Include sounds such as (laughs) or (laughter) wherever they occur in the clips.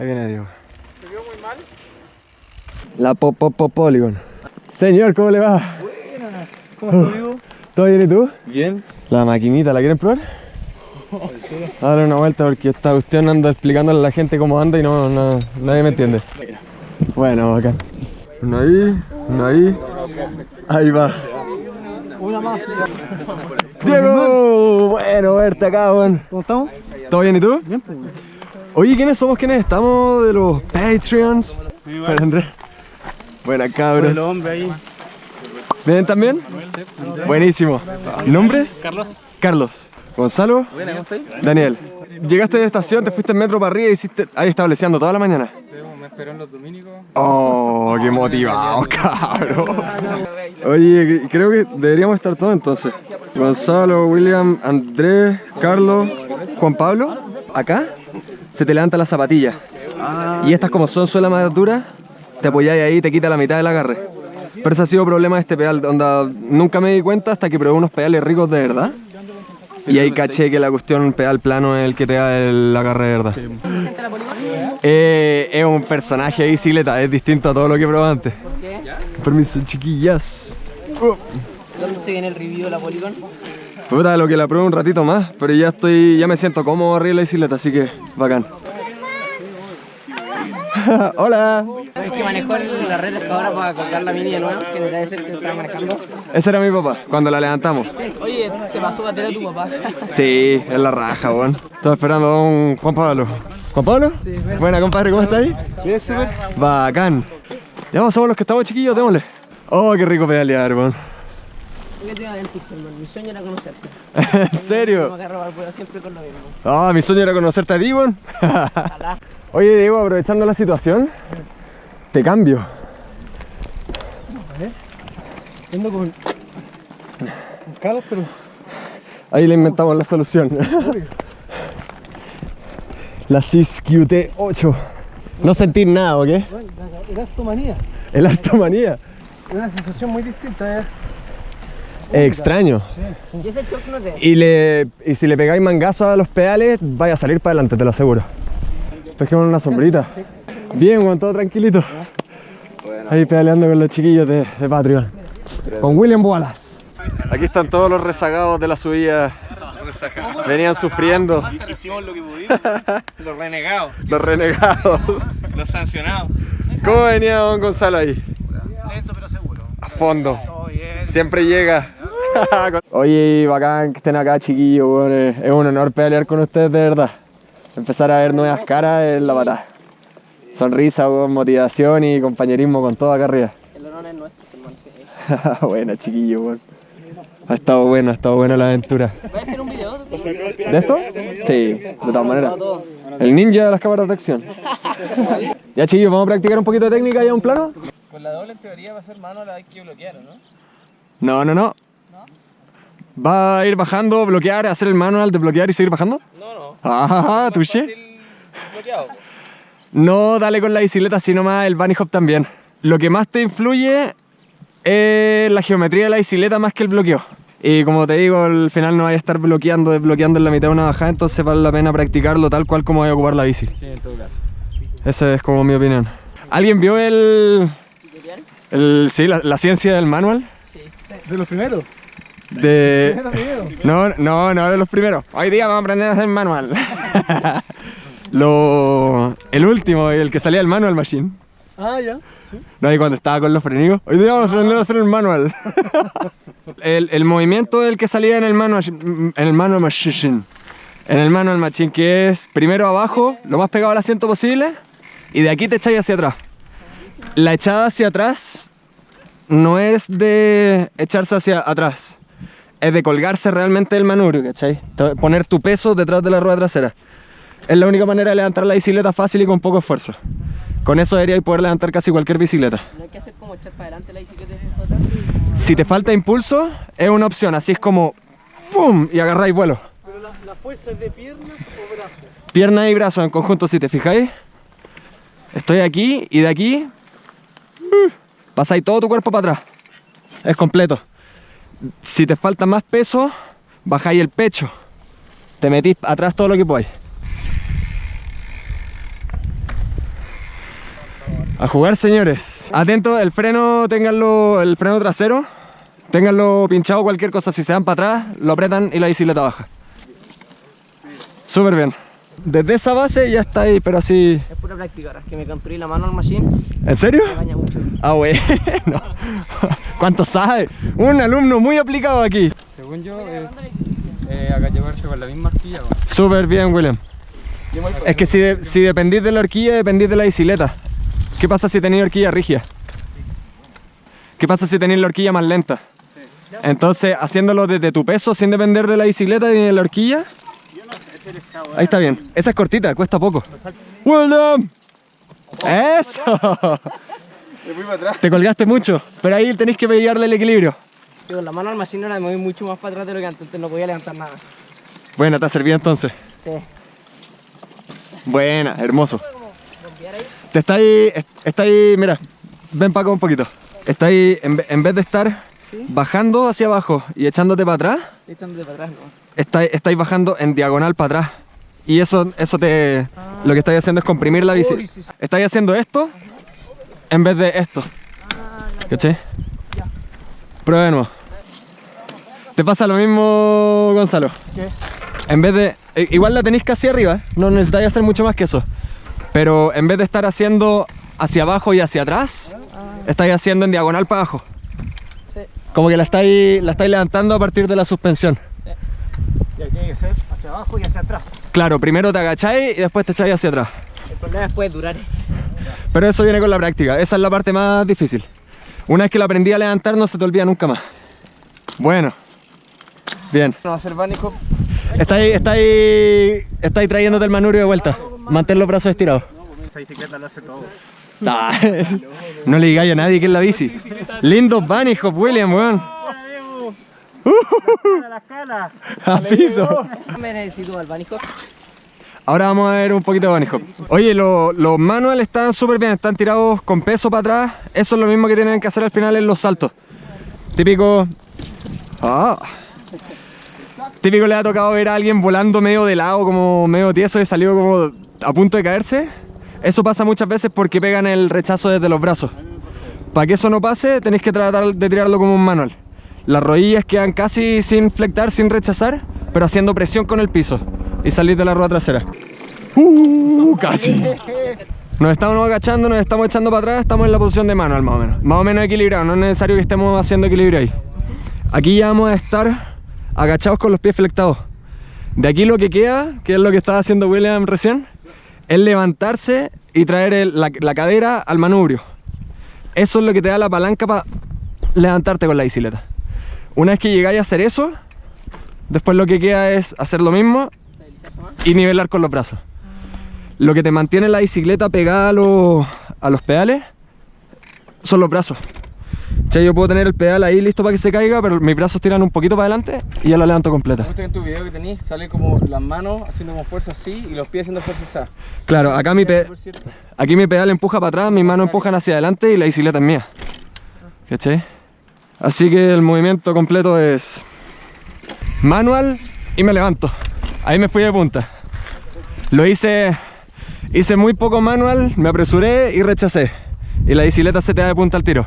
Ahí viene Diego. ¿Se vio muy mal? La pop pop pop polygon. Señor, ¿cómo le va? ¿Cómo estás, amigo? (laughs) ¿Todo bien y tú? Bien. La maquinita, ¿la quieren probar? (laughs) Dale una vuelta porque esta cuestión anda explicándole a la gente cómo anda y no, no- nadie me entiende. Bueno, bacán. Uno ahí, uno ahí. Ahí va. Una más. Diego, bueno verte acá, weón. ¿Cómo estamos? ¿Todo bien y tú? Bien, pues. Oye, ¿quiénes somos? ¿Quiénes estamos de los Patreons? Buenas cabros. El hombre ahí. ¿Vienen también? Buenísimo. ¿Nombres? Carlos. Carlos. Gonzalo. Buena, ¿cómo estás? Daniel. Llegaste de estación, te fuiste en metro para arriba y hiciste ahí estableciendo toda la mañana. Me esperó en los dominicos. Oh, qué motivado, cabrón. Oye, creo que deberíamos estar todos entonces. Gonzalo, William, Andrés, Carlos, Juan Pablo. Acá se te levanta la zapatilla. Y estas como son suela más duras, te apoyáis ahí y te quita la mitad del agarre. Pero ese ha sido problema de este pedal, onda, nunca me di cuenta hasta que probé unos pedales ricos de verdad. Y ahí caché que la cuestión pedal plano es el que te da el agarre de verdad. Eh, es un personaje de bicicleta, es distinto a todo lo que probé antes. ¿Qué? Permiso, chiquillas. ¿Dónde el review de la Polygon? Puta, lo que la pruebo un ratito más, pero ya estoy, ya me siento cómodo arriba de la bicicleta, así que bacán. (laughs) Hola. ¿Sabes que manejó el- la red hasta ahora para colgar la mini de nuevo? Que debe ser que estaba manejando. Ese era mi papá, cuando la levantamos. Sí. Oye, se pasó a a tu papá. (laughs) Sí, es la raja, weón. Estaba esperando a un Juan Pablo. ¿Juan Pablo? Sí, Buena, compadre, ¿cómo estáis? Bien, súper. Bacán. Ya vamos, somos los que estamos chiquillos, démosle. Oh, qué rico pedalear, weón. Mi sueño era conocerte. (laughs) ¿En Me serio? al vuelo siempre con lo mismo. Ah, mi sueño era conocerte a. Ojalá. (laughs) Oye, Diego, aprovechando la situación, te cambio. Ando con. con Carlos, pero. Ahí le inventamos la solución. (laughs) la CIS QT8. No sentir nada, ¿o qué? Elastomanía. Elastomanía. Es una sensación muy distinta, ¿eh? Es extraño. ¿Y ese shock no te? Y, le, y si le pegáis mangazo a los pedales, vaya a salir para adelante, te lo aseguro. Pesquemos una sombrita. Bien, con todo tranquilito. Ahí pedaleando con los chiquillos de, de Patreon. Con William Wallace. Aquí están todos los rezagados de la subida. Venían sufriendo. Hicimos lo que pudimos. Los renegados, (laughs) Los renegados. los sancionados. ¿Cómo venía don Gonzalo ahí? Lento pero seguro. A fondo. Siempre llega. (laughs) Oye, bacán que estén acá, chiquillos. Es es un honor pelear con ustedes, de verdad. Empezar a ver nuevas caras es la patada. Sonrisa, motivación y compañerismo con todo acá arriba. El honor es nuestro, hermano. Sí. (laughs) Buena, chiquillos, weón. Ha estado bueno, ha estado buena la aventura. ¿Voy a hacer un video? ¿De esto? Sí, de todas maneras. El ninja de las cámaras de acción. (laughs) Ya, chiquillos, vamos a practicar un poquito de técnica y a un plano. Con la doble en teoría va a ser mano la hay que bloquear, ¿o no? No, no, no. ¿Va a ir bajando, bloquear, hacer el manual de bloquear y seguir bajando? No, no. Ah. Fácil bloqueado. No, dale con la bicicleta, sino más el bunny hop también. Lo que más te influye es la geometría de la bicicleta más que el bloqueo. Y como te digo, al final no vaya a estar bloqueando, desbloqueando en la mitad de una bajada, entonces vale la pena practicarlo tal cual como vaya a ocupar la bici. Sí, en todo caso. Esa es como mi opinión. ¿Alguien vio el... ¿Tutorial? el sí, la, la ciencia del manual? Sí. De los primeros. De... No, no, no de los primeros. Hoy día vamos a aprender a hacer manual. (laughs) Lo... El último, el que salía del manual machine. Ah, ya. Sí. No, y cuando estaba con los frenigos. Hoy día vamos a aprender a hacer el manual. (laughs) el, el movimiento del que salía en el manual, en el manual machine. En el manual machine, que es primero abajo, lo más pegado al asiento posible, y de aquí te echáis hacia atrás. La echada hacia atrás no es de echarse hacia atrás, es de colgarse realmente del manubrio, ¿cachai? Poner tu peso detrás de la rueda trasera. Es la única manera de levantar la bicicleta fácil y con poco esfuerzo. Con eso deberíais poder levantar casi cualquier bicicleta. No hay que hacer como echar para adelante la bicicleta y después para atrás. Si te falta impulso, es una opción, así es como ¡pum! y agarráis vuelo. Pero la, la fuerza es de piernas o brazos. Pierna y brazo en conjunto, si te fijáis. Estoy aquí y de aquí uh, pasáis todo tu cuerpo para atrás. Es completo. Si te falta más peso, bajáis el pecho. Te metís atrás todo lo que podáis. A jugar, señores. Atento, el freno, ténganlo, el freno trasero. Ténganlo pinchado, cualquier cosa. Si se dan para atrás, lo apretan y la bicicleta baja. Súper bien. Desde esa base ya está ahí, pero así... Es pura práctica ahora, que me construí la mano al machine, ¿En serio? me baña mucho. Ah, bueno. (laughs) ¿Cuánto sabe? Un alumno muy aplicado aquí. Según yo, es eh, agachabarse con la misma horquilla. Súper bien, William. Es que si, de- si dependís de la horquilla, dependís de la bicicleta. ¿Qué pasa si tenéis horquilla rígida? ¿Qué pasa si tenéis la horquilla más lenta? Entonces, haciéndolo desde tu peso, sin depender de la bicicleta ni de la horquilla. Ahí está bien. Esa es cortita, cuesta poco. ¡William! ¡Eso! Te colgaste mucho, pero ahí tenéis que pillarle el equilibrio. Con la mano al machine ahora me voy mucho más para atrás de lo que antes, no podía levantar nada. Bueno, te ha servido entonces. Sí. Buena, hermoso. Te está ahí, est- está ahí, mira, ven para acá un poquito. Está ahí, en, en vez de estar bajando hacia abajo y echándote para atrás, Estoy echándote para atrás, ¿no? está, estáis bajando en diagonal para atrás. Y eso, eso te, lo que estáis haciendo es comprimir la bici. Uy, sí, sí. Estáis haciendo esto en vez de esto. ¿Cachai? Prueba de nuevo. Te pasa lo mismo, Gonzalo. ¿Qué? En vez de. Igual la tenéis casi arriba, no necesitáis hacer mucho más que eso. Pero en vez de estar haciendo hacia abajo y hacia atrás, estáis haciendo en diagonal para abajo. Sí. Como que la estáis, la estáis levantando a partir de la suspensión. Y aquí hay que ser hacia abajo y hacia atrás. Claro, primero te agacháis y después te echáis hacia atrás. El problema es puede durar. Pero eso viene con la práctica, esa es la parte más difícil. Una vez que la aprendí a levantar no se te olvida nunca más. Bueno. Bien. No va a ser hop. Estáis, estáis, estáis trayéndote el manubrio de vuelta. Mantén los brazos estirados. Esa bicicleta lo hace todo. (laughs) No le digáis a nadie que es la bici. Lindo bunny hop, William, weón. (laughs) A la escala. A piso. Me necesito al banico. Ahora vamos a ver un poquito de bunny hop. Oye, lo- los manuals están súper bien, están tirados con peso para atrás. Eso es lo mismo que tienen que hacer al final en los saltos. Típico... Ah. Típico le ha tocado ver a alguien volando medio de lado, como medio tieso y salió como a punto de caerse. Eso pasa muchas veces porque pegan el rechazo desde los brazos. Para que eso no pase, tenéis que tratar de tirarlo como un manual. Las rodillas quedan casi sin flectar, sin rechazar, pero haciendo presión con el piso y salir de la rueda trasera. Uh, casi. Nos estamos agachando, nos estamos echando para atrás, estamos en la posición de manual más o menos. Más o menos equilibrado, no es necesario que estemos haciendo equilibrio ahí. Aquí ya vamos a estar agachados con los pies flectados. De aquí lo que queda, que es lo que estaba haciendo William recién, es levantarse y traer la cadera al manubrio. Eso es lo que te da la palanca para levantarte con la bicicleta. Una vez que llegáis a hacer eso, después lo que queda es hacer lo mismo y nivelar con los brazos. Lo que te mantiene la bicicleta pegada a los, a los pedales son los brazos. Sea, yo puedo tener el pedal ahí listo para que se caiga, pero mis brazos tiran un poquito para adelante y ya lo levanto completa. Justo en tu video que tenés sale como las manos haciendo como fuerza así y los pies haciendo fuerza así. Claro, acá mi, pe- aquí mi pedal empuja para atrás, mis manos empujan hacia adelante y la bicicleta es mía. ¿Cachai? Así que el movimiento completo es manual y me levanto. Ahí me fui de punta. Lo hice, hice muy poco manual, me apresuré y rechacé. Y la bicicleta se te da de punta al tiro.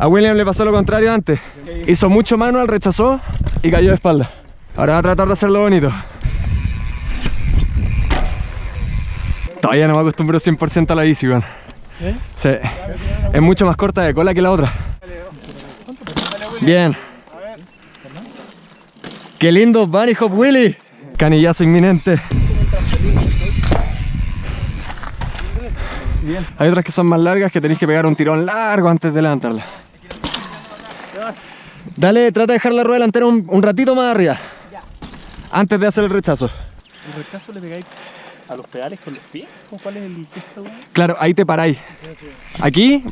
A William le pasó lo contrario antes. Hizo mucho manual, rechazó y cayó de espalda. Ahora va a tratar de hacerlo bonito. Todavía no me acostumbro 100% a la bici, weón. Sí. Es mucho más corta de cola que la otra. Bien. Qué lindo Bunny Hop Willy. Canillazo inminente. Hay otras que son más largas que tenéis que pegar un tirón largo antes de levantarla. Dale, trata de dejar la rueda delantera un, un ratito más arriba. Antes de hacer el rechazo. ¿El rechazo le pegáis a los pedales con los pies? ¿Con cuál es el gesto? Claro, ahí te paráis. Aquí,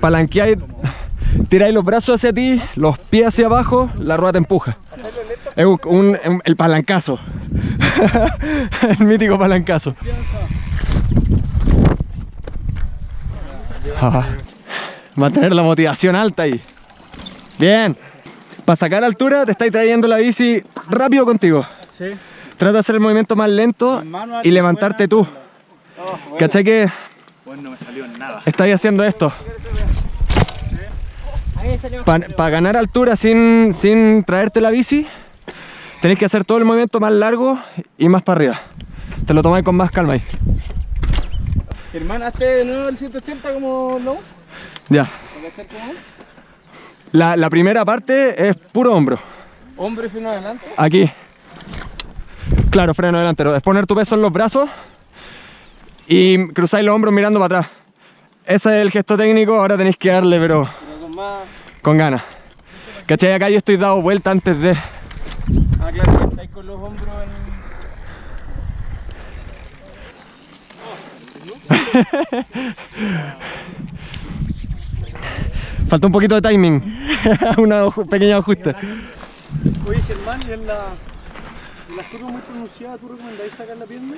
palanqueáis, tiráis los brazos hacia ti, los pies hacia abajo, la rueda te empuja. Es un, un- un- el palancazo. (laughs) el mítico palancazo. Ah, mantener la motivación alta ahí. Bien. Para sacar altura te estáis trayendo la bici rápido contigo. Sí. Trata de hacer el movimiento más lento y levantarte tú. ¿Cachai que Bueno, no me salió nada. Estáis haciendo esto. Para ganar altura sin, sin traerte la bici, tenéis que hacer todo el movimiento más largo y más para arriba. Te lo tomáis con más calma ahí. Germán, hazte de nuevo el 180 como lo usa. Ya. La, la primera parte es puro hombro. Hombre y freno adelante. Aquí. Claro, freno delantero. Es poner tu peso en los brazos y cruzáis los hombros mirando para atrás. Ese es el gesto técnico, ahora tenéis que darle, pero Pero con más. con ganas. ¿Cachai? Acá yo estoy dado vuelta antes de... Ah, claro, estáis con los hombros en. (laughs) (laughs) Falta un poquito de timing. (laughs) Una pequeña ajuste. Oye, Germán, ¿y en la, en las curvas muy pronunciadas tú recomendáis sacar la pierna?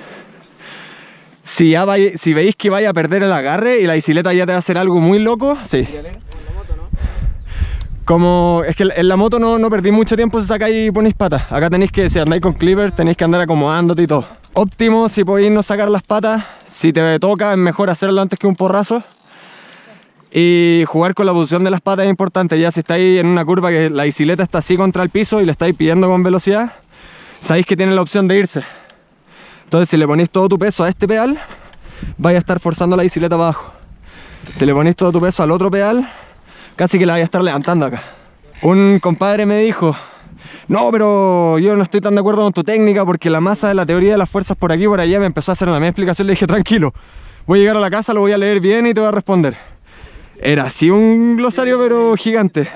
Si, ya vai- si veis que vaya a perder el agarre y la bicicleta ya te va a hacer algo muy loco, sí. Como es que en la moto no, no perdí mucho tiempo si sacáis y ponéis patas. Acá tenéis que, si andáis con clipper, tenéis que andar acomodándote y todo. Óptimo si podéis no sacar las patas. Si te toca, es mejor hacerlo antes que un porrazo. Y jugar con la posición de las patas es importante. Ya si estáis en una curva que la bicicleta está así contra el piso y le estáis pidiendo con velocidad, sabéis que tiene la opción de irse. Entonces si le ponéis todo tu peso a este pedal, vais a estar forzando la bicicleta abajo. Si le ponéis todo tu peso al otro pedal, casi que la vais a estar levantando acá. Un compadre me dijo, no, pero yo no estoy tan de acuerdo con tu técnica porque la masa de la teoría de las fuerzas por aquí y por allá me empezó a hacer la misma explicación. Le dije, tranquilo, voy a llegar a la casa, lo voy a leer bien y te voy a responder. Era así un glosario pero gigante.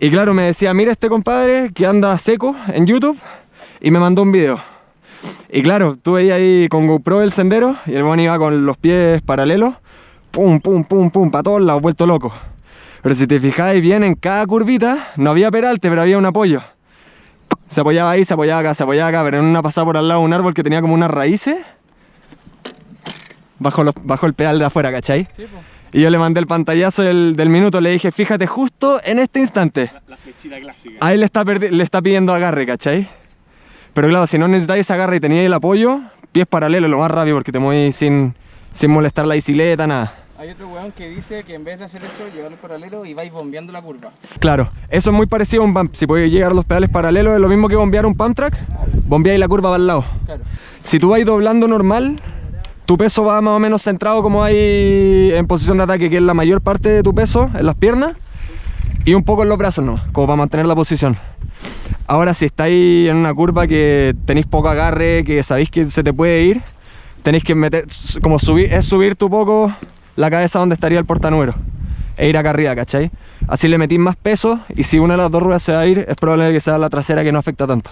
Y claro, me decía, mira este compadre que anda seco en YouTube y me mandó un video. Y claro, tú ahí con GoPro el sendero y el buen iba con los pies paralelos, pum, pum, pum, pum, para todos lados, vuelto loco. Pero si te fijáis bien en cada curvita, no había peralte, pero había un apoyo. Se apoyaba ahí, se apoyaba acá, se apoyaba acá, pero en una pasada por al lado de un árbol que tenía como unas raíces, bajo, bajo el pedal de afuera, ¿cachai? Sí. Y yo le mandé el pantallazo del, del minuto, le dije, fíjate justo en este instante. La flechita clásica. Ahí le está, le está pidiendo agarre, ¿cachai? Pero claro, si no necesitáis agarre y teníais el apoyo, pies paralelos lo más rápido porque te mueves sin, sin molestar la bicicleta, nada. Hay otro weón que dice que en vez de hacer eso, llevarlo paralelo y vais bombeando la curva. Claro, eso es muy parecido a un bump. Si podéis llegar a los pedales paralelos, es lo mismo que bombear un pump track. Bombeáis la curva para el lado. Claro. Si tú vas doblando normal, tu peso va más o menos centrado como hay en posición de ataque, que es la mayor parte de tu peso en las piernas y un poco en los brazos, ¿no? Como para mantener la posición. Ahora, si estáis en una curva que tenéis poco agarre, que sabéis que se te puede ir, tenéis que meter, como subir, es subir tu poco la cabeza donde estaría el portanúmero e ir acá arriba, ¿cachai? Así le metís más peso y si una de las dos ruedas se va a ir, es probable que sea la trasera que no afecta tanto.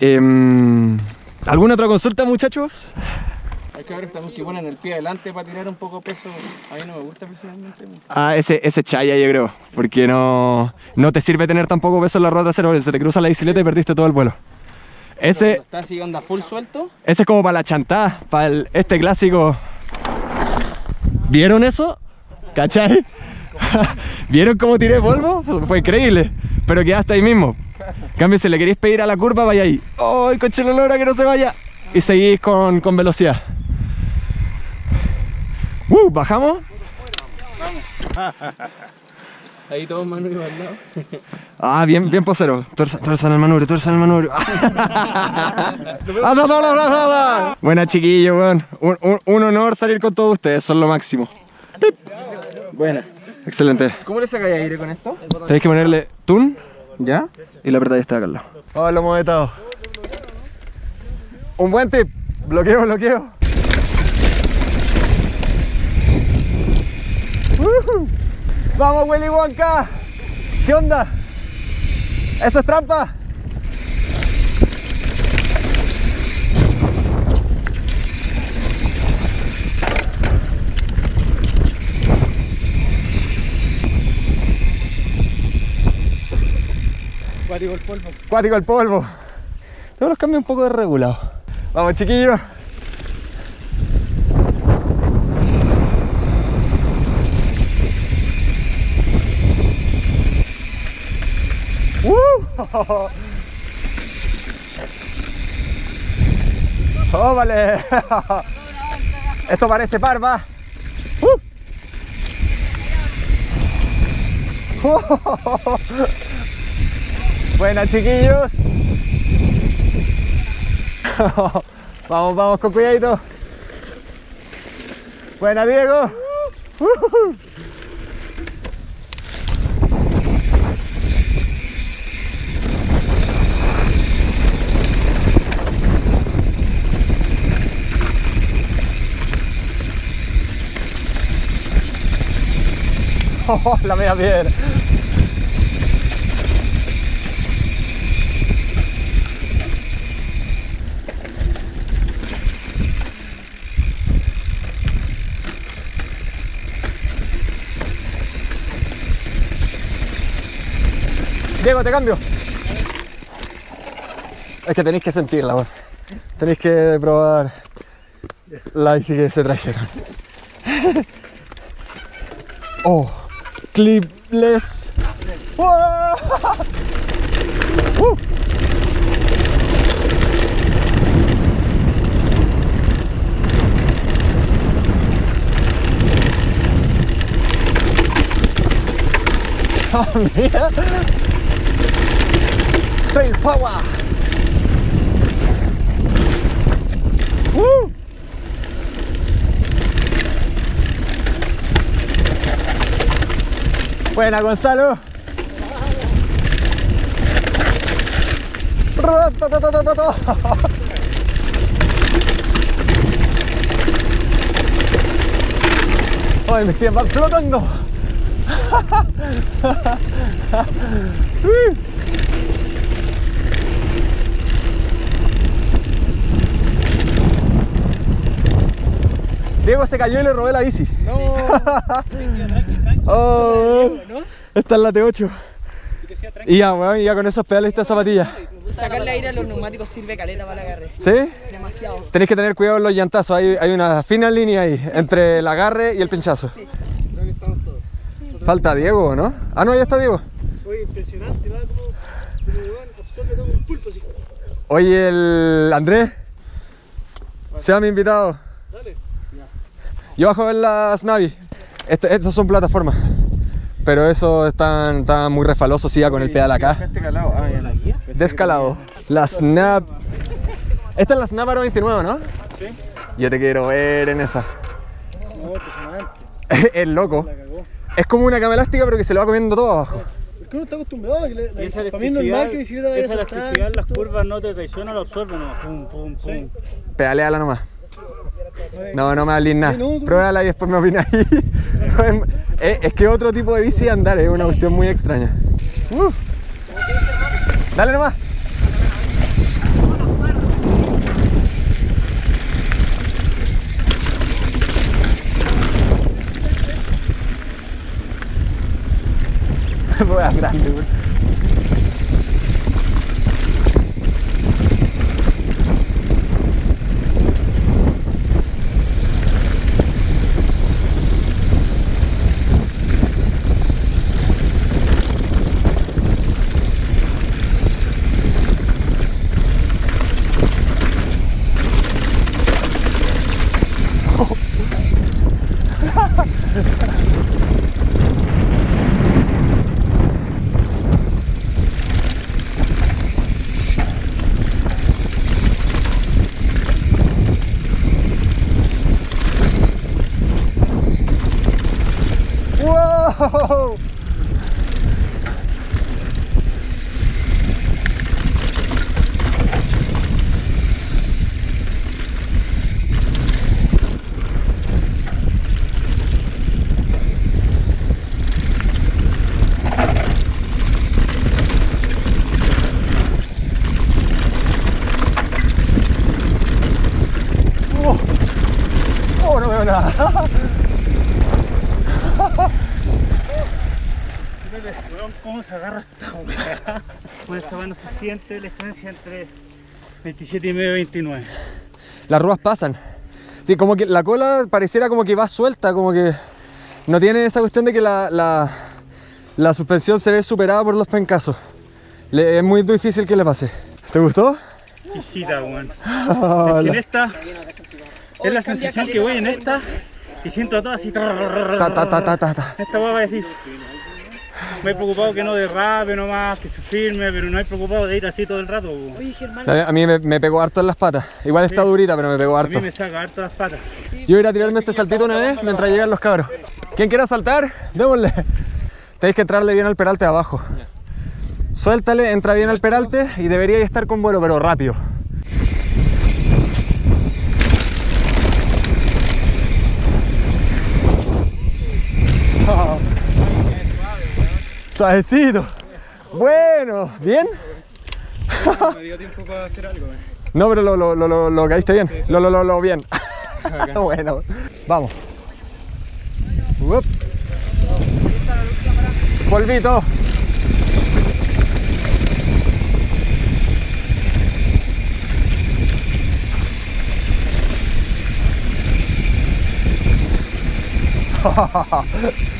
Em, ¿Alguna otra consulta, muchachos? Hay que ver también que ponen el pie adelante para tirar un poco peso. A mí no me gusta personalmente. Ah, ese, ese chaya yo creo, porque no, no te sirve tener tan poco peso en la rueda trasera, porque se te cruza la bicicleta y perdiste todo el vuelo. Ese, Está así, onda full suelto. ese es como para la chantada, para el- este clásico. ¿Vieron eso? ¿Cachai? (laughs) ¿Vieron cómo tiré polvo? Fue increíble, pero quedaste ahí mismo. En cambio, si le queréis pedir a la curva, vaya ahí. ¡Oh, coche la lora que no se vaya! Y seguís con, con velocidad. ¡Uh! ¿Bajamos? (laughs) Ahí todos manos al lado. Ah, bien, bien posero. En el manubrio, tuerza en el manubrio. (laughs) ¡Ah! Buena chiquillo, weón. Un, un- un honor salir con todos ustedes, son lo máximo. Buena. Excelente. ¿Cómo le sacáis aire con esto? Tenéis que ponerle tun ¿Ya? y la apretáis está acá al lado. Oh, lo hemos vetado. Un buen tip. Bloqueo, bloqueo. Vamos, Willy Wonka. ¿Qué onda? ¿Eso es trampa? Cuático el polvo. Cuático el polvo. Tengo los cambios un poco desregulados. Vamos, chiquillos. ¡Uh! (laughs) ¡Oh, vale! (laughs) Esto parece parva. ¡Uh! (laughs) Buena, chiquillos. (laughs) vamos, vamos con cuidadito. Buena, Diego. Oh, (laughs) la media piedra. Diego, te cambio. Es que tenéis que sentirla, weón. Tenéis que probar la bici que se trajeron. (laughs) Oh, clipless. (laughs) Uh. Oh, (laughs) mira. Fail power. Woo. Buena, Gonzalo. (laughs) Ay, mis pies flotando. (laughs) Diego se cayó y le robé la bici. Oh, esta es la T8. Y ya, weón, y ya con esos pedales y estas zapatillas. Sacarle aire a los neumáticos sirve caleta para la agarre. ¿Sí? Demasiado. Tenéis que tener cuidado en los llantazos, hay, hay una fina línea ahí entre el agarre y el pinchazo. Falta Diego, ¿no? Ah, no, ya está Diego. Oye, impresionante, va como, absorbe todo un pulpo así. Oye, el Andrés, sea mi invitado. Yo bajo en las Navi. Este- estos son plataformas. Pero esos están, están muy refalosos, sí, ya con el pedal acá. Este calado. Ah, ya la guía. Descalado. La Snap. Esta es la Snap Aro 29, ¿no? Sí. Yo te quiero ver en esa. No, impresionante. (laughs) es loco. Es como una cama elástica, pero que se lo va comiendo todo abajo. Porque uno está acostumbrado a que la, la esa para mí es normal que la bicicleta vaya esa a saltar, elasticidad, las todo. curvas no te traicionan, lo absorben, no, pum, pum, pum. Sí. Pedaleala nomás. No, no me hables nada. Pruébala y después me opinas ahí. (laughs) es, es que otro tipo de bici andar es una cuestión muy extraña. Dale nomás. (laughs) Ruedas grandes, güey. ¡Wow! Oh, oh, no veo nada. Weón, ¿cómo se agarra esta weá? Con esta weá no se siente la diferencia entre 27 y medio y 29. Las ruedas pasan. Sí, como que la cola pareciera como que va suelta, como que no tiene esa cuestión de que la, la, la suspensión se ve superada por los pencazos. Le- es muy difícil que le pase. ¿Te gustó? Exquisita, weón. Ah, (laughs) Es que en esta, Es la sensación que voy en esta y siento todo así. Ta, ta, ta, ta, ta, ta. Esta hueá va a decir. Me he preocupado que no derrape nomás, que se firme, pero no he preocupado de ir así todo el rato. A mí me, me pegó harto en las patas. Igual está Sí. durita, pero me pegó A mí harto. me saca harto las patas. Yo voy a ir a tirarme este saltito una vez mientras llegan los cabros. ¿Quién quiera saltar? Démosle. Tenéis que entrarle bien al peralte de abajo. Suéltale, entra bien al peralte y debería estar con vuelo, pero rápido. Suavecito. Bueno, ¿bien? Me dio tiempo para hacer algo. eh. No, pero lo, lo, lo, lo, caíste bien. Lo, lo, lo, lo bien. (laughs) bueno, vamos. Uop. Polvito. (laughs)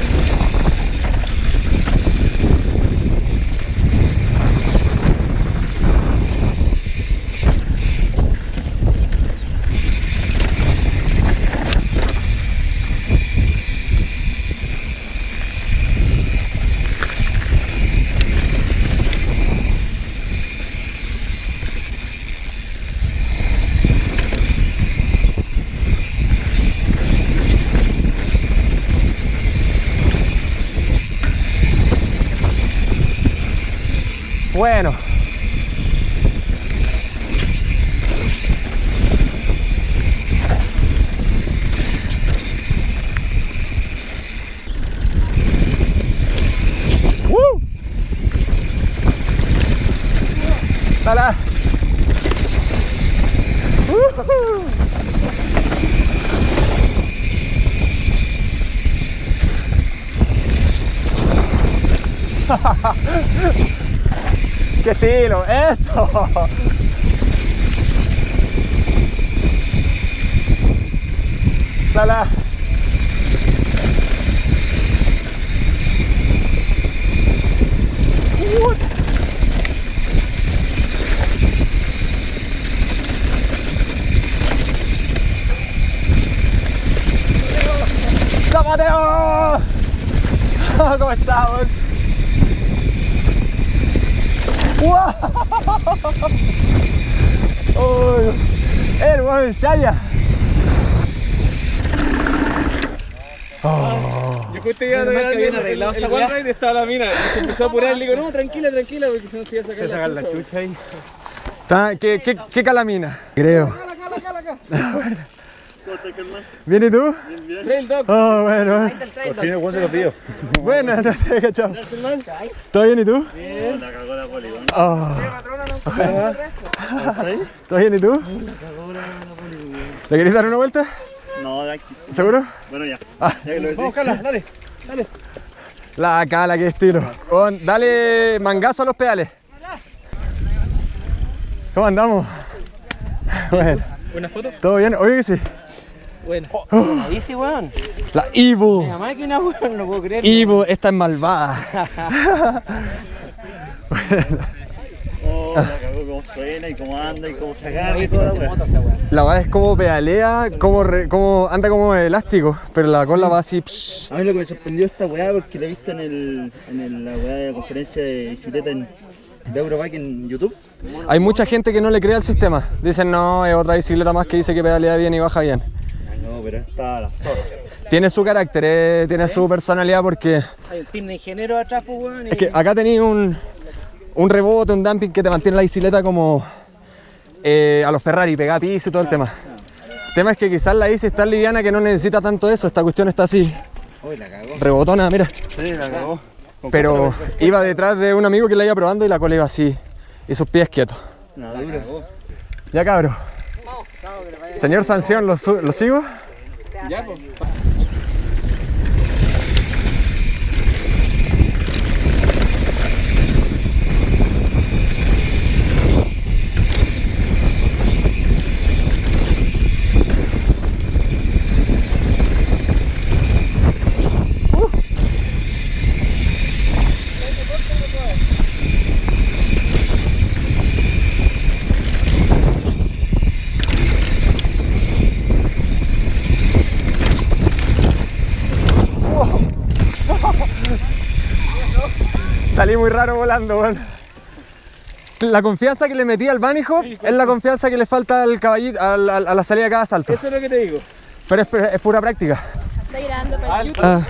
¡Qué estilo! ¡Eso! (laughs) ¡Dale! ¡La Mateo! ¿Cómo estamos? ¡Wow! ¡Oh! ¡El buen Shaya! Yo justo iba a habían el, arreglado el, el one ride estaba la mina. Y se empezó a (laughs) apurar y le digo, no, tranquila, tranquila, porque si no se iba a sacar, Se la chucha. chucha ahí. ¿Qué, qué, qué calamina? Creo. (laughs) ¿Bien y tú? Trail dog. Oh, bueno. Ahí está el trailer. Bueno, (laughs) no te he cachado. ¿Todo bien y tú? Bien. Oh. ¿Todo bien y tú? ¿Te querés dar una vuelta? No, de aquí. ¿Seguro? Bueno, ya. Ah. Ya que lo decís. Vamos, dale. La cala, qué estilo. Con- dale mangazo a los pedales. ¿Cómo andamos? (laughs) Bueno, ¿Una foto? ¿todo bien? Oye que sí. Bueno. Oh. (gasps) Easy, weón. La Evil. La máquina, weón, no puedo creer. Evil, esta es malvada. (laughs) (laughs) Oh, la cagó cómo suena y cómo anda y cómo se agarra y toda la. La verdad es como pedalea, como, re- como anda como elástico, pero la cola va así. psh. A mí lo que me sorprendió esta weá porque la he visto en, el, en el- la weá de la conferencia de bicicleta en, de Eurobike en YouTube. Hay mucha gente que no le cree al sistema. Dicen, no, es otra bicicleta más que dice que pedalea bien y baja bien. No, pero esta la zorra. Tiene su carácter, eh, tiene su personalidad porque Hay un team de ingenieros atrás, pues, weón. es que acá tenéis un, un rebote, un dumping que te mantiene la bicicleta como eh, a los Ferrari, pegada a piso y todo el tema. El tema es que quizás la bici es tan liviana que no necesita tanto eso. Esta cuestión está así, Uy, la cagó. rebotona, mira. Sí, la cagó. Pero iba detrás de un amigo que la iba probando y la cola iba así. Y sus pies quietos. La dura. Ya cabro. Señor Sanción, ¿lo, sigo? Pues. Salí muy raro volando, weón. La confianza que le metí al bunny hop es la confianza que le falta al caballito, al- al- a la salida de cada salto. Eso es lo que te digo. Pero es, es pura práctica. Está grabando para YouTube. Ah,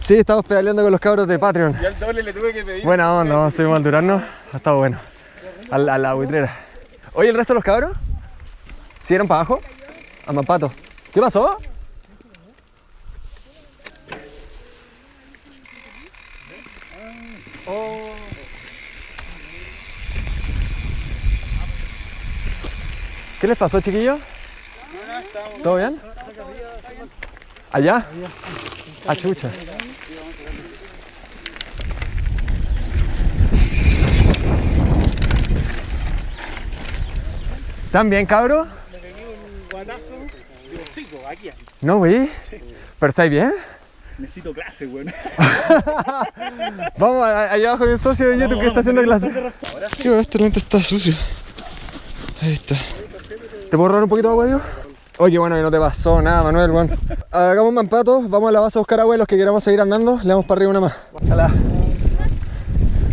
sí, estamos pedaleando con los cabros de Patreon. Yo al doble le tuve que pedir. Buena onda, vamos a al Durano. Ha estado bueno. A la, a la buitrera. Oye, ¿el resto de los cabros? ¿Siguieron para abajo? A Mampato. ¿Qué pasó? ¿Qué les pasó, chiquillos? ¿Todo bien? ¿Allá? A chucha. ¿Están bien, cabros? No, güey. ¿Pero estáis bien? Necesito clase, weón. (laughs) Vamos, allá abajo hay un socio de YouTube que está haciendo clase. Este lente está sucio. Ahí está. ¿Te puedo robar un poquito de agua, Dios? Oye, bueno, que no te pasó nada, Manuel, weón. Hagamos un mampato, vamos a la base a buscar agua y los que queramos seguir andando, le damos para arriba una más. Hola.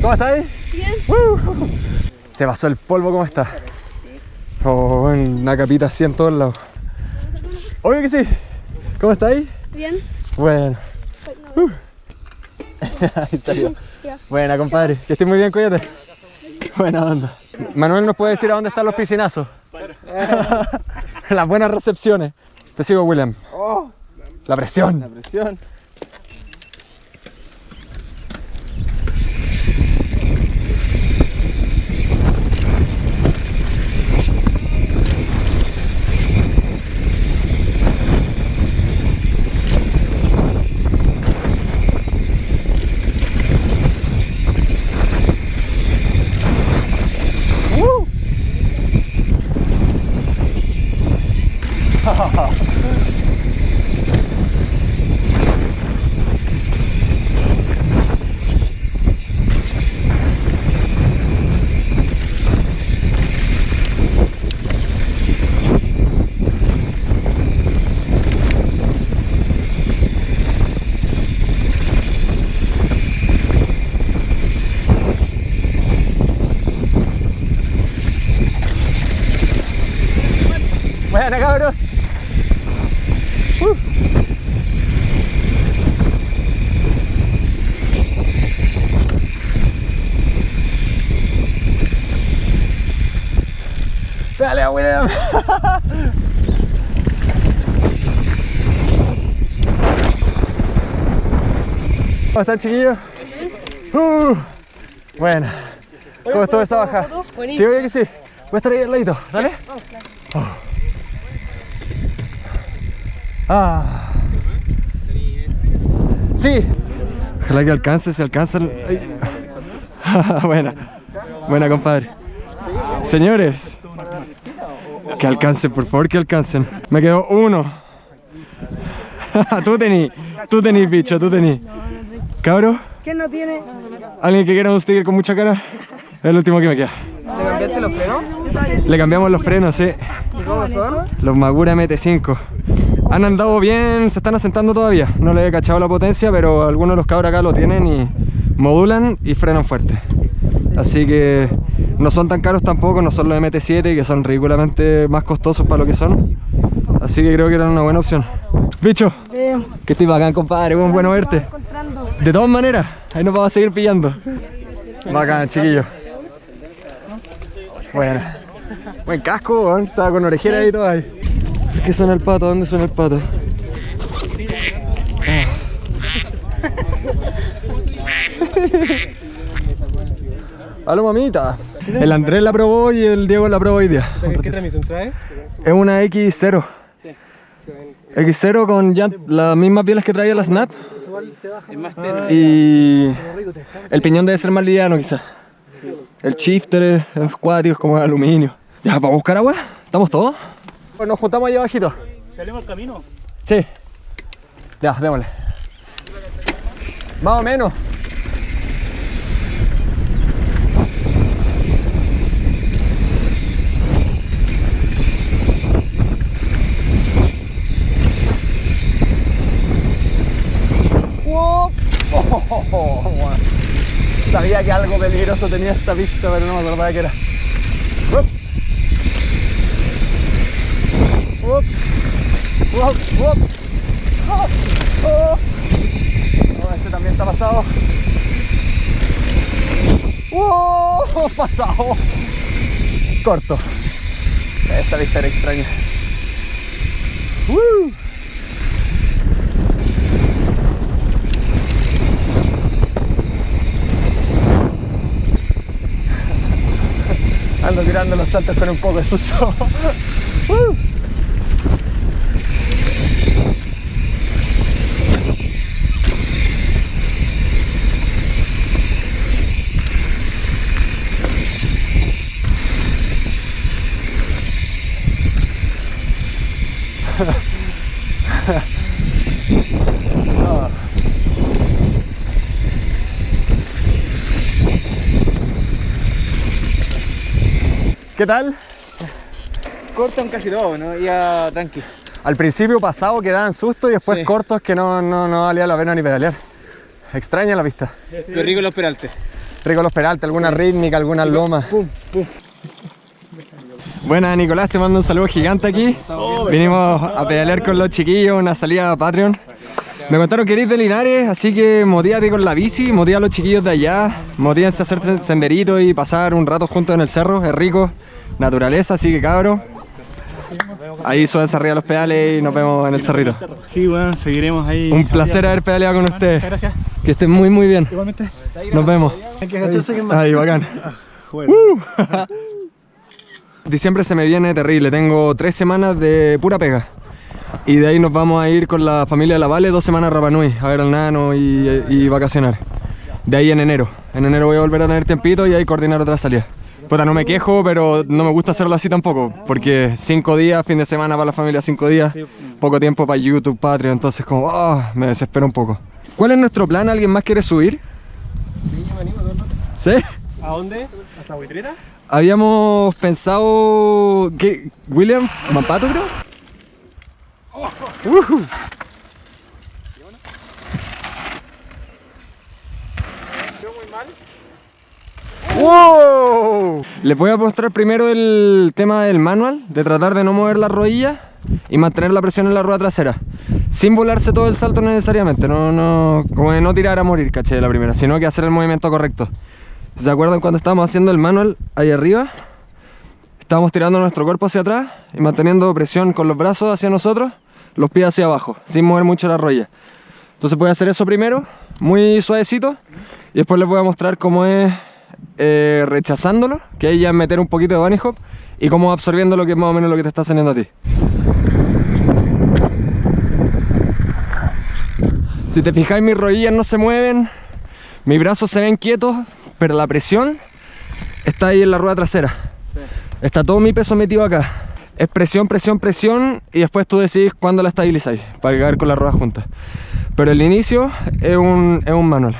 ¿Cómo estáis? Bien. Se pasó el polvo, ¿cómo está? Oh, una capita así en todos lados. Obvio que sí. ¿Cómo estáis? Bien. Bueno. Uh. (laughs) Ahí salió. Buena, compadre. Que estés muy bien, cuídate. Buena onda. Manuel nos puede decir a dónde están los piscinazos. (laughs) Las buenas recepciones. Te sigo, William. La presión. Presión. Buena, cabros. Uh. Dale, William. ¿Cómo están, chiquillos? Uh. Buena. ¿Cómo estuvo esa baja? Sí, oye que sí. Voy a estar ahí al ladito. Dale. Ah. Sí. Ojalá que alcance, se alcanzan. (laughs) Buena. Buena, compadre. Señores. Que alcancen, por favor, que alcancen. Me quedó uno. (laughs) tú tení, tú tení, bicho, tú tení. Cabro, ¿Quién no tiene? alguien que quiera un sticker con mucha cara. Es el último que me queda. ¿Le cambiaste los frenos? Le cambiamos los frenos, sí. ¿Y cómo son? Los Magura MT5 Han andado bien, se están asentando todavía No le he cachado la potencia, pero algunos de los cabros acá lo tienen y modulan y frenan fuerte Así que no son tan caros tampoco, no son los MT7 que son ridículamente más costosos para lo que son Así que creo que eran una buena opción Bicho, que estoy bacán compadre, buen bueno verte De todas maneras, ahí nos vamos a seguir pillando Bacán, chiquillo Buena Buen casco, weón. estaba con orejera y todo ahí. ¿Qué suena el pato? ¿Dónde suena el pato? Aló mamita. El Andrés la probó y el Diego la probó hoy día. ¿Qué transmisión trae? Es una X0. X0 con ya las mismas pieles que traía la Snap. Y el piñón debe ser más liviano quizás. El shifter es cuático, es como de aluminio. Ya, ¿para buscar agua? ¿Estamos todos? Pues nos juntamos ahí abajito. ¿Salimos al camino? Sí. Ya, démosle. Más o menos. Sabía que Algo peligroso tenía esta pista, pero no me acordaba que era. Up. Up. Up. Oh, oh. Oh, este también está pasado. ¡Wow! (laughs) Pasado. Corto. Esta vista era extraña. ¡Woo! Ando tirando los saltos con un poco de susto. (laughs) Cortan casi todo, ¿no? Ya tranqui. Al principio pasado que daban susto y después Sí. cortos que no, no, no valía la pena ni pedalear. Extraña la vista. Qué rico los peraltes. Rico los peraltes, alguna rítmica, algunas lomas. Pum, pum. Buenas Nicolás, te mando un saludo gigante aquí. Vinimos a pedalear con los chiquillos, una salida a Patreon. Me contaron que eres de Linares, así que motívate con la bici, motiva a los chiquillos de allá, motívense a hacer senderito y pasar un rato juntos en el cerro, es rico, naturaleza, así que cabros. Ahí súbense arriba los pedales y nos vemos en el cerrito. Sí, bueno, seguiremos ahí. Un placer haber pedaleado con ustedes. Gracias. Que estén muy muy bien. Igualmente. Nos vemos. Ahí, bacán. (laughs) Uh. (laughs) Diciembre se me viene terrible, tengo tres semanas de pura pega. Y de ahí nos vamos a ir con la familia de la Vale dos semanas a Rapa Nui, a ver al nano y, y vacacionar. De ahí en enero. En enero voy a volver a tener tiempito y ahí coordinar otra salida. Puta, no me quejo, pero no me gusta hacerlo así tampoco. Porque cinco días, fin de semana para la familia, cinco días. Poco tiempo para YouTube, Patreon, entonces como, ah, me desespero un poco. ¿Cuál es nuestro plan? ¿Alguien más quiere subir? ¿Sí? ¿A dónde? ¿Hasta Buitrera? Habíamos pensado... ¿Qué? ¿William? ¿Mampato creo? Ujú. ¡Wow! Les voy a mostrar primero el tema del manual, de tratar de no mover la rodilla y mantener la presión en la rueda trasera. Sin volarse todo el salto necesariamente, no, no, como de no tirar a morir, caché, la primera, sino que hacer el movimiento correcto. ¿Se acuerdan cuando estábamos haciendo el manual ahí arriba? Estábamos tirando nuestro cuerpo hacia atrás y manteniendo presión con los brazos hacia nosotros, los pies hacia abajo, sin mover mucho la rodilla. Entonces voy a hacer eso primero, muy suavecito, y después les voy a mostrar cómo es eh, rechazándolo, que ahí ya meter un poquito de bunny hop, y cómo absorbiendo lo que es más o menos lo que te está saliendo a ti. Si te fijáis mis rodillas no se mueven, mis brazos se ven quietos, pero la presión está ahí en la rueda trasera. Está todo mi peso metido acá. Es presión, presión, presión y después tú decidís cuándo la estabilizáis para caer con la rueda junta. Pero el inicio es un, es un manual.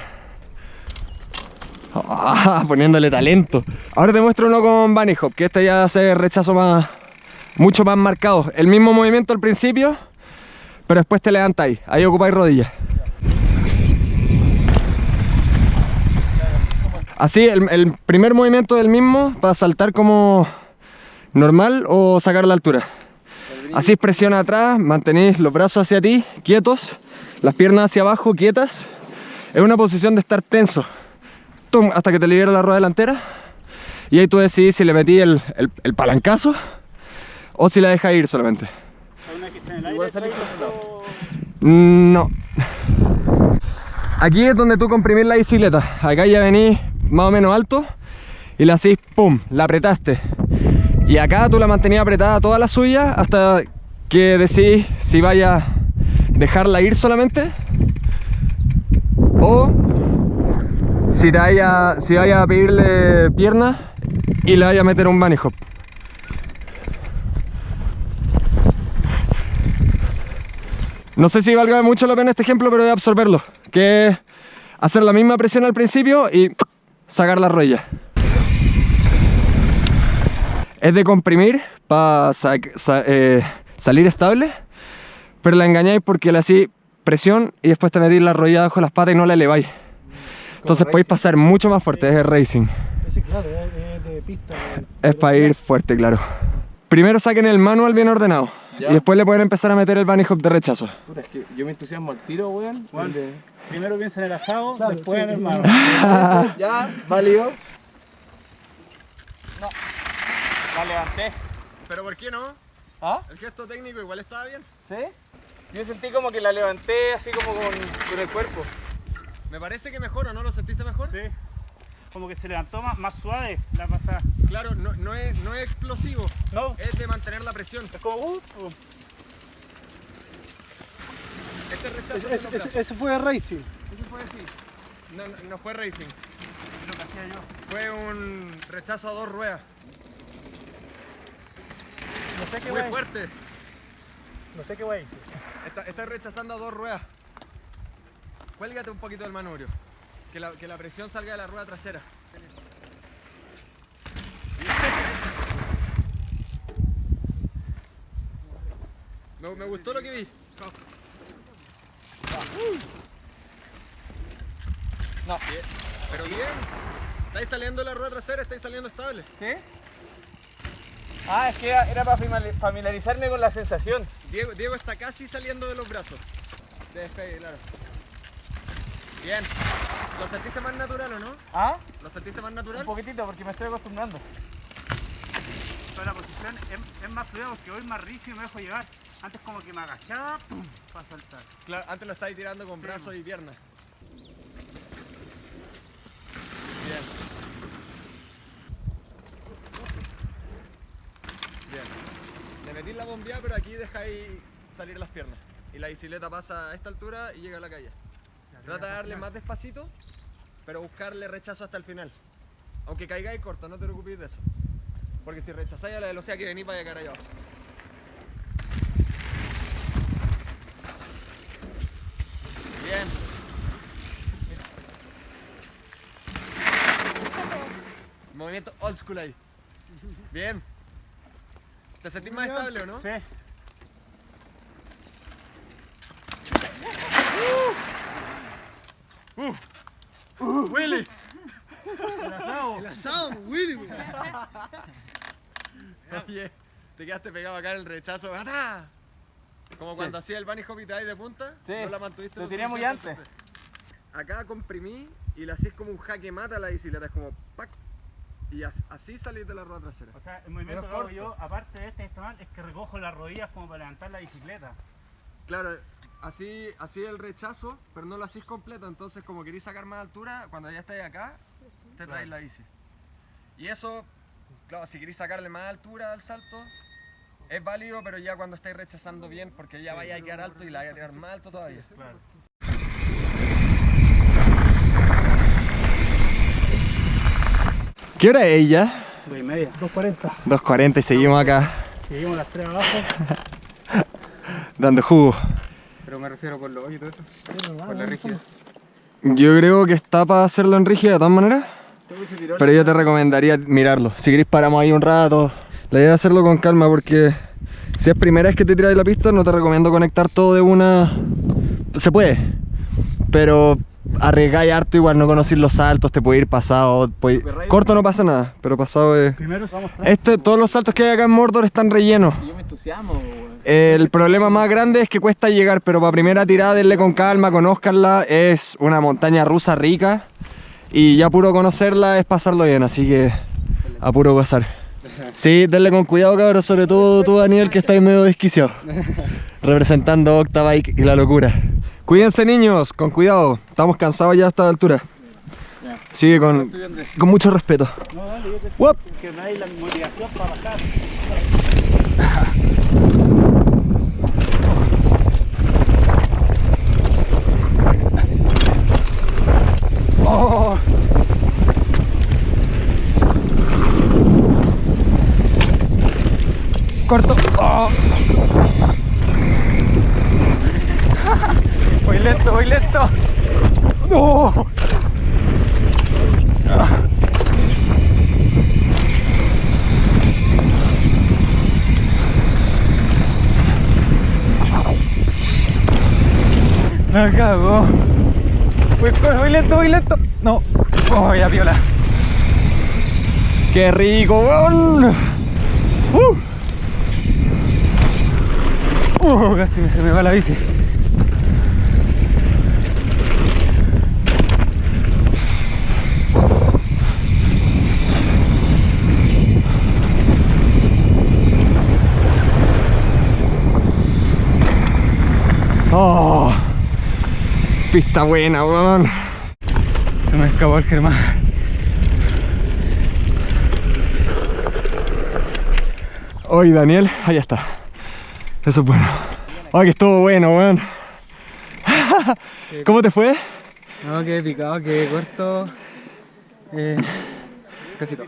Ah, (laughs) poniéndole talento. Ahora te muestro uno con bunny hop, que este ya hace rechazo más, mucho más marcado. El mismo movimiento al principio, pero después te levantáis. Ahí ocupáis rodillas. Así, el, el primer movimiento del mismo para saltar como normal o sacar la altura. Así presiona atrás, mantenéis los brazos hacia ti, quietos, las piernas hacia abajo, quietas. Es una posición de estar tenso. Tum, hasta que te libera la rueda delantera. Y ahí tú decidís si le metí el, el- el palancazo o si la dejas ir solamente. No. Aquí es donde tú comprimís la bicicleta. Acá ya venís más o menos alto y la hacís, pum, la apretaste. Y acá tú la mantenías apretada toda la suya hasta que decís si vaya a dejarla ir solamente o si, te vaya, si vaya a pedirle pierna y le vaya a meter un bunny. No sé si valga mucho la pena este ejemplo, pero voy absorberlo. Que hacer la misma presión al principio y sacar la rodilla. Es de comprimir para salir estable, pero la engañáis porque le hacéis presión y después te metís la rodilla bajo las patas y no la eleváis. Entonces podéis pasar mucho más fuerte, es el racing. Sí, claro, es, de pista. Es para ir fuerte, claro. Primero saquen el manual bien ordenado. Ya. Y después le pueden empezar a meter el bunny hop de rechazo. Puta, es que yo me entusiasmo al tiro, weón. De- Primero piensa en el asado, Claro, después sí. en el hermano. (laughs) Ya, válido. No. La levanté. ¿Pero por qué no? ¿Ah? El gesto técnico igual estaba bien. ¿Sí? Yo sentí como que la levanté así como con, con el cuerpo. Me parece que mejor, ¿o no lo sentiste mejor? Sí. Como que se levantó más, más suave la pasada. Claro, no, no, es, no es explosivo, No, es de mantener la presión. es como uh, uh. Este rechazo Ese, de ese- ese- fue racing. Ese fue así. No, no, no fue racing, lo que hacía yo. fue un rechazo a dos ruedas. No sé qué Muy wey. fuerte. No sé qué wey. Está, está rechazando a dos ruedas. Cuélgate un poquito del manubrio. Que la, que la presión salga de la rueda trasera. Me, me gustó lo que vi. No. Bien, Pero bien. Estáis saliendo de la rueda trasera, estáis saliendo estable. ¿Sí? Ah, es que era, era para familiarizarme con la sensación. Diego, Diego está casi saliendo de los brazos. De despegue, claro. Bien. ¿Lo sentiste más natural o no? ¿Ah? ¿Lo sentiste más natural? Un poquitito porque me estoy acostumbrando. Pero la posición es, es más fluida porque hoy más rígido y me dejo llevar. Antes como que me agachaba para saltar. Claro, antes lo estáis tirando con brazos y piernas. Bien. Bien. Le metís la bombilla, pero aquí dejáis salir las piernas. Y la bicicleta pasa a esta altura y llega a la calle. Trata de darle más despacito, pero buscarle rechazo hasta el final. Aunque caigáis corto, no te preocupes de eso. Porque si rechazáis a la velocidad que venís, vaya a caer allá abajo. Bien. Movimiento old school ahí. Bien. ¿Te sentís más estable o no? Sí. Willy. El asado. asado, Willy. (laughs) Oye, te quedaste pegado acá en el rechazo. ¡Ata! Como cuando hacía el bunny hop y te de punta. Sí, no la mantuviste lo tenía muy fuerte. Acá comprimí y le hacís como un jaque mata a la bicicleta. Es como ¡pac! Y as- así salís de la rueda trasera. O sea, el movimiento que hago yo, aparte de este mal, es que recojo las rodillas como para levantar la bicicleta. Claro, así, así el rechazo, pero no lo hacís completo. Entonces, como queréis sacar más altura, cuando ya estáis acá, te traes la bici. Y eso, claro, si queréis sacarle más altura al salto, es válido, pero ya cuando estáis rechazando bien, porque ya vaya a quedar alto y la vaya a tirar más alto todavía. Claro. ¿Qué hora es ella? Dos y media. 2.40. 2.40 y seguimos acá Seguimos las tres abajo. (laughs) dando jugo. Pero me refiero por los hoyos y todo eso. Por la rígida. Yo creo que está para hacerlo en rígida de todas maneras, pero yo te recomendaría mirarlo. Si queréis paramos ahí un rato. La idea es hacerlo con calma porque si es primera vez que te tiras de la pista no te recomiendo conectar todo de una... Se puede, pero arriesgáis harto igual, no conocéis los saltos, te puede ir pasado. puede- Corto no pasa nada, pero pasado es... Primero vamos. Este, todos los saltos que hay acá en Mordor están rellenos. Yo me entusiasmo. El problema más grande es que cuesta llegar, pero para primera tirada denle con calma, conózcanla, es una montaña rusa rica y ya puro conocerla es pasarlo bien, así que a puro gozar. Sí, denle con cuidado cabros, sobre todo tú Daniel que estáis medio desquiciado, (laughs) representando Octabike y la locura. Cuídense niños, con cuidado, estamos cansados ya a esta altura. Sigue con, con mucho respeto. No, dale, yo te Uop. que me dais la motivación para bajar. (laughs) Oh. Corto. Oh. Voy lento, voy lento. No. La cago. Voy, lento, voy lento. No. Oh, ya viola. ¡Qué rico! ¡Uh! Uh, casi se me va la bici. ¡Oh! Pista buena, weón. Me escapó el Germán. Oye, Daniel, ahí está. Eso es bueno. Ay, que estuvo bueno, weón. ¿Cómo te fue? No, que picado, que corto. Eh, casi todo.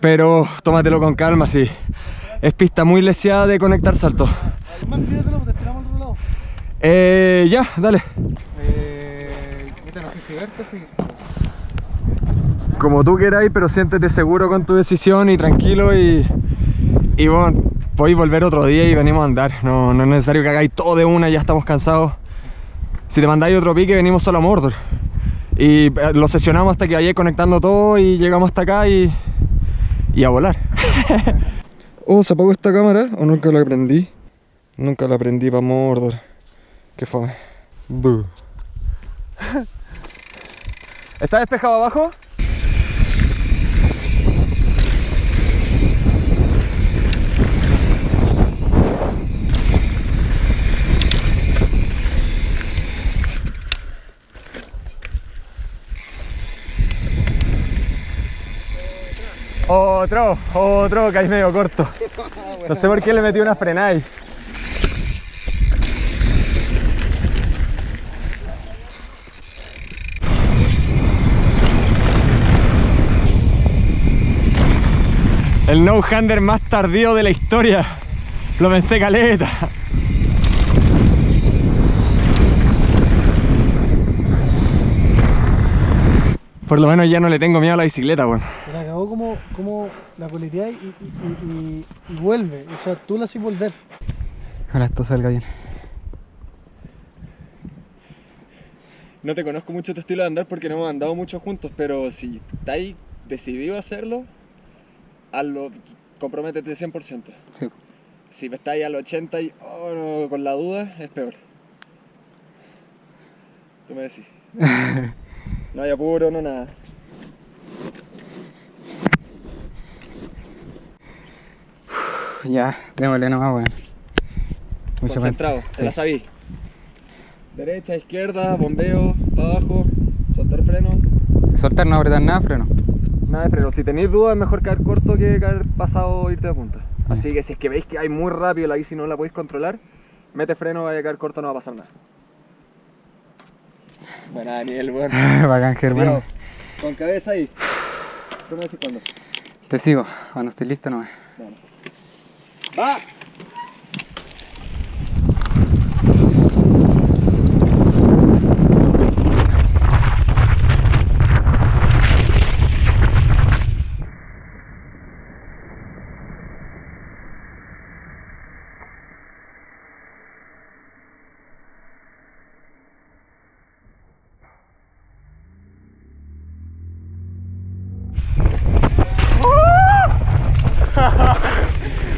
Pero tómatelo con calma, sí. Es pista muy leseada de conectar saltos. Eh, ya, dale. Eh, seguir. Como tú queráis, pero siéntete seguro con tu decisión y tranquilo y... Y bueno, podéis volver otro día y venimos a andar. No, no es necesario que hagáis todo de una, ya estamos cansados. Si te mandáis otro pique, venimos solo a Mordor. Y eh, lo sesionamos hasta que vayáis conectando todo y llegamos hasta acá y... Y a volar. (laughs) oh, ¿se apagó esta cámara o nunca la prendí? Nunca la prendí para Mordor. Qué fome. Buh. (laughs) ¿Está despejado abajo? Otro, otro que ahí medio corto. No sé por qué le metí una frenada ahí. El no-hander más tardío de la historia. Lo pensé caleta. Por lo menos ya no le tengo miedo a la bicicleta, bueno. Pero acabó como, como la coleteáis y, y, y, y- y vuelve. O sea, tú la haces volver. Ahora esto salga bien. No te conozco mucho tu estilo de andar porque no hemos andado mucho juntos, pero si estáis decidido a hacerlo, hazlo, comprométete 100%. Sí. Si estáis al 80 y oh, no, con la duda, es peor. Tú me decís. (laughs) no hay apuro, no nada. Ya, démosle nomás, weón. Mucho Concentrado, se la Sí. sabí. Derecha, izquierda, bombeo, para abajo, soltar freno. Soltar, no apretar nada, freno. Nada de freno, si tenéis dudas es mejor caer corto que caer pasado o irte de punta. Ya. Así que si es que veis que hay muy rápido la bici y no la podéis controlar, mete freno, vaya a caer corto, no va a pasar nada. Buena Daniel, bueno. (laughs) Bacán, Germán. Con cabeza ahí. Tú me decís cuándo. Te sigo. Cuando estés listo, nomás. ¡Va!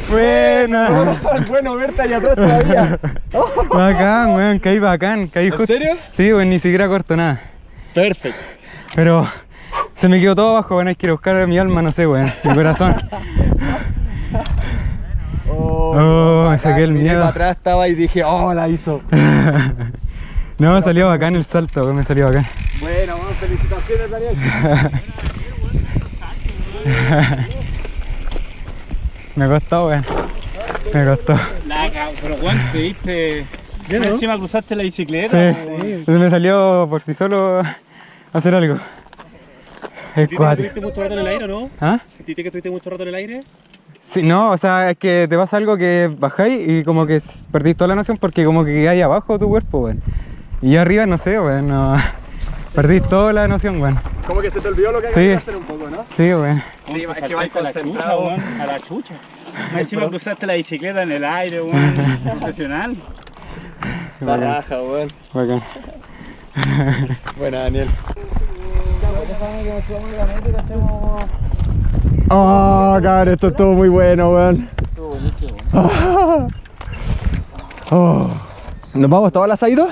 Buena. Bueno verte allá atrás todavía. (laughs) bacán, weón. Caí bacán. Caí ¿En justo. serio? Sí, weón, ni siquiera corto nada. Perfecto. Pero se me quedó todo abajo, weón. Hay que ir a buscar mi alma, no sé, weón. Mi corazón. (laughs) Oh, me saqué el miedo. para atrás estaba y dije, oh, la hizo. (laughs) no, me salió bacán el salto, weón. Me salió bacán. Bueno, vamos, felicitaciones Daniel. me costó, weón. Me costó. La pero Juan, te diste. Encima cruzaste la bicicleta. Sí. Entonces me salió por sí solo (laughs) hacer algo. Es ¿Titi que cuatro. estuviste mucho rato en el aire o no? ¿Ah? ¿Titi que estuviste mucho rato en el aire? Sí, no, o sea, es que te pasa algo que bajáis y como que perdís toda la noción porque como que hay abajo tu cuerpo, weón. Y yo arriba, no sé, weón, no. (laughs) Perdís toda la noción, weón. Como que se te olvidó lo que Sí. había que hacer un poco, ¿no? Sí, weón. Sí, Pues es que vais concentrado. weón, a la chucha. Más Encima cruzaste la bicicleta en el aire, weón. (laughs) Profesional. La raja, weón. Bacán. Buena, Daniel. Oh, cabrón, esto estuvo muy bueno, weón. Estuvo buenísimo. (laughs) Oh. ¿Nos vamos todos al asadito?